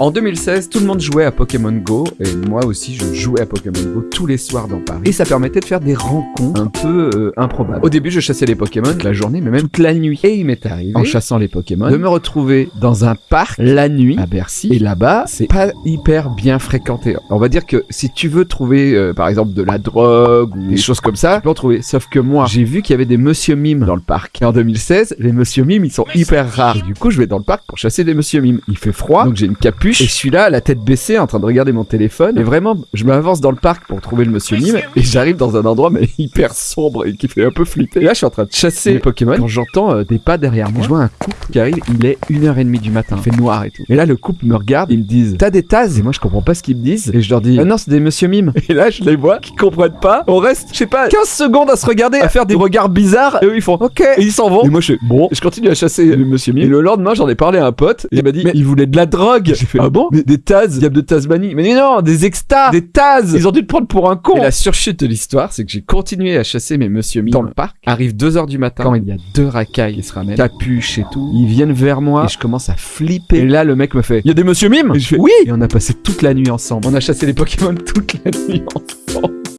En 2016, tout le monde jouait à Pokémon Go, et moi aussi je jouais à Pokémon Go tous les soirs dans Paris. Et ça permettait de faire des rencontres un peu euh, improbables. Au début, je chassais les Pokémon toute la journée, mais même toute la nuit. Et il m'est arrivé, en chassant les Pokémon, de me retrouver dans un parc la nuit à Bercy. Et là-bas, c'est pas hyper bien fréquenté. On va dire que si tu veux trouver, euh, par exemple, de la drogue ou des choses comme ça, tu peux en trouver. Sauf que moi, j'ai vu qu'il y avait des Monsieur Mime dans le parc. Et en 2016, les Monsieur Mime, ils sont hyper rares. Du coup, je vais dans le parc pour chasser des Monsieur Mime. Il fait froid, donc j'ai une capuche. Et je suis là, la tête baissée, en train de regarder mon téléphone. Et vraiment, je m'avance dans le parc pour trouver le monsieur Mime. Et j'arrive dans un endroit, mais hyper sombre et qui fait un peu flipper. Et là, je suis en train de chasser les Pokémon. Quand j'entends euh, des pas derrière moi, je vois un couple qui arrive. Il est 1h30 du matin. Il fait noir et tout. Et là, le couple me regarde. Ils me disent T'as des tasses Et moi, je comprends pas ce qu'ils me disent. Et je leur dis Ah non, c'est des monsieur Mime. Et là, je les vois qui comprennent pas. On reste, je sais pas, 15 secondes à se regarder, à faire des regards bizarres. Et eux, ils font Ok. Et ils s'en vont. Et moi, je fais Bon. Et je continue à chasser le monsieur Mime. Et le lendemain, j'en ai parlé à un pote. Et il m'a dit Mais il voulait de la drogue. J'ai fait Ah bon Mais des Taz, diable de Tasmanie. Mais non, des extas, des Taz. Ils ont dû te prendre pour un con. Et la surchute de l'histoire, c'est que j'ai continué à chasser mes monsieur Mime dans le parc. Arrive 2 heures du matin, quand il y a deux racailles qui se ramènent, capuche et tout. Ils viennent vers moi et je commence à flipper. Et là, le mec me fait Il y a des monsieur Mime? Et je fais Oui Et on a passé toute la nuit ensemble. On a chassé les Pokémon toute la nuit ensemble.